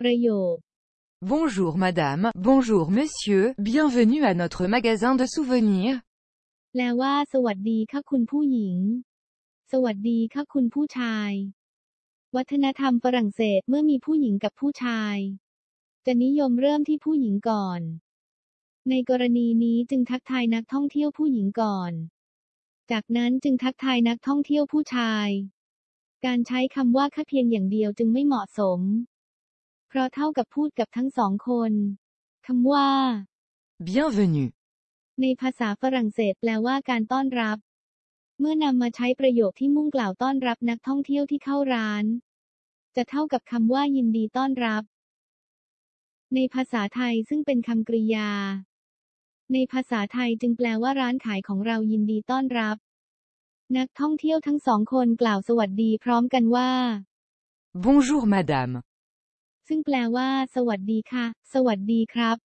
ประโยค Bonjour madame, bonjour monsieur, bienvenue à notre magasin de souvenirs. แปลว่า สวัสดีค่ะคุณผู้หญิง สวัสดีค่ะคุณผู้ชาย วัฒนธรรมฝรั่งเศสเมื่อมีผู้หญิงกับผู้ชาย จะนิยมเริ่มที่ผู้หญิงก่อน ในกรณีนี้จึงทักทายนักท่องเที่ยวผู้หญิงก่อน จากนั้นจึงทักทายนักท่องเที่ยวผู้ชาย การใช้คำว่าค่ะเพียงอย่างเดียวจึงไม่เหมาะสม เพราะเท่ากับพูดกับทั้งสองคนคำว่า Bienvenue. ในภาษาฝรั่งเศสแปลว่าการต้อนรับ เมื่อนำมาใช้ประโยคที่มุ่งกล่าวต้อนรับนักท่องเที่ยวที่เข้าร้าน จะเท่ากับคำว่ายินดีต้อนรับ ในภาษาไทยซึ่งเป็นคำกริยา ในภาษาไทยจึงแปลว่าร้านขายของเรายินดีต้อนรับ นักท่องเที่ยวทั้งสองคนกล่าวสวัสดีพร้อมกันว่า Bonjour madame. ซึ่งแปลว่า สวัสดีค่ะ สวัสดีครับ